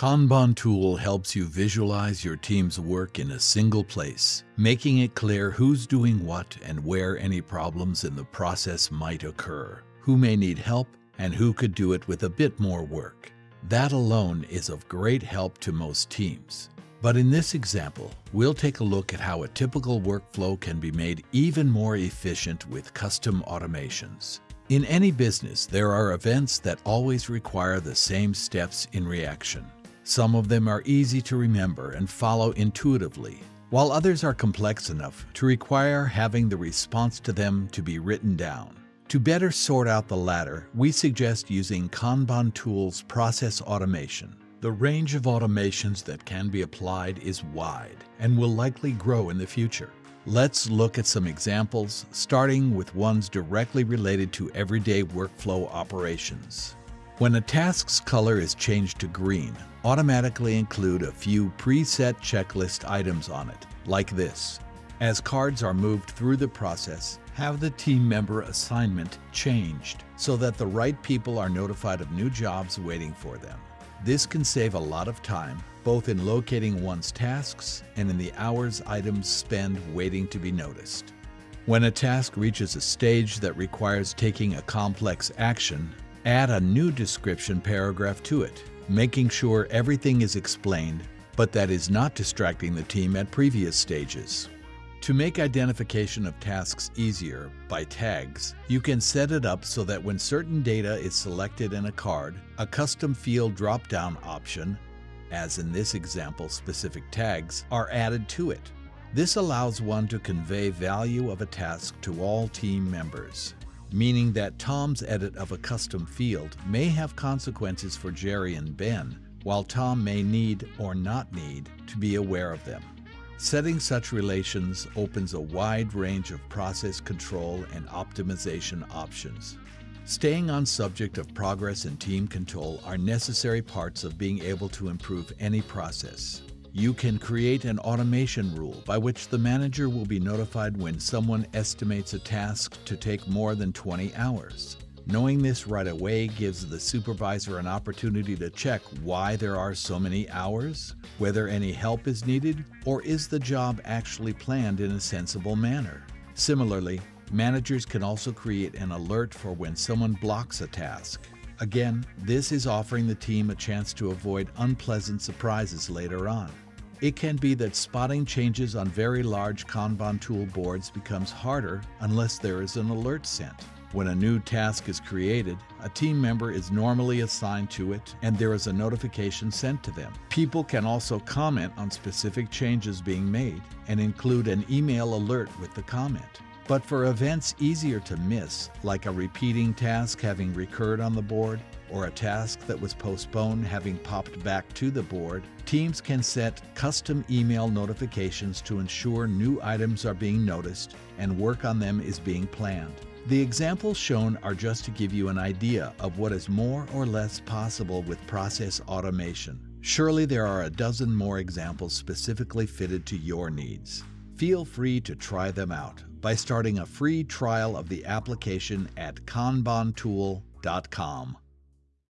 Kanban tool helps you visualize your team's work in a single place, making it clear who's doing what and where any problems in the process might occur, who may need help, and who could do it with a bit more work. That alone is of great help to most teams. But in this example, we'll take a look at how a typical workflow can be made even more efficient with custom automations. In any business, there are events that always require the same steps in reaction. Some of them are easy to remember and follow intuitively, while others are complex enough to require having the response to them to be written down. To better sort out the latter, we suggest using Kanban Tool's process automation. The range of automations that can be applied is wide and will likely grow in the future. Let's look at some examples, starting with ones directly related to everyday workflow operations. When a task's color is changed to green, automatically include a few preset checklist items on it, like this. As cards are moved through the process, have the team member assignment changed so that the right people are notified of new jobs waiting for them. This can save a lot of time, both in locating one's tasks and in the hours items spend waiting to be noticed. When a task reaches a stage that requires taking a complex action, Add a new description paragraph to it, making sure everything is explained, but that is not distracting the team at previous stages. To make identification of tasks easier by tags, you can set it up so that when certain data is selected in a card, a custom field drop-down option, as in this example specific tags, are added to it. This allows one to convey value of a task to all team members meaning that Tom's edit of a custom field may have consequences for Jerry and Ben, while Tom may need or not need to be aware of them. Setting such relations opens a wide range of process control and optimization options. Staying on subject of progress and team control are necessary parts of being able to improve any process. You can create an automation rule by which the manager will be notified when someone estimates a task to take more than 20 hours. Knowing this right away gives the supervisor an opportunity to check why there are so many hours, whether any help is needed, or is the job actually planned in a sensible manner. Similarly, managers can also create an alert for when someone blocks a task. Again, this is offering the team a chance to avoid unpleasant surprises later on. It can be that spotting changes on very large Kanban tool boards becomes harder unless there is an alert sent. When a new task is created, a team member is normally assigned to it and there is a notification sent to them. People can also comment on specific changes being made and include an email alert with the comment. But for events easier to miss, like a repeating task having recurred on the board, or a task that was postponed having popped back to the board, teams can set custom email notifications to ensure new items are being noticed and work on them is being planned. The examples shown are just to give you an idea of what is more or less possible with process automation. Surely there are a dozen more examples specifically fitted to your needs. Feel free to try them out by starting a free trial of the application at kanbantool.com.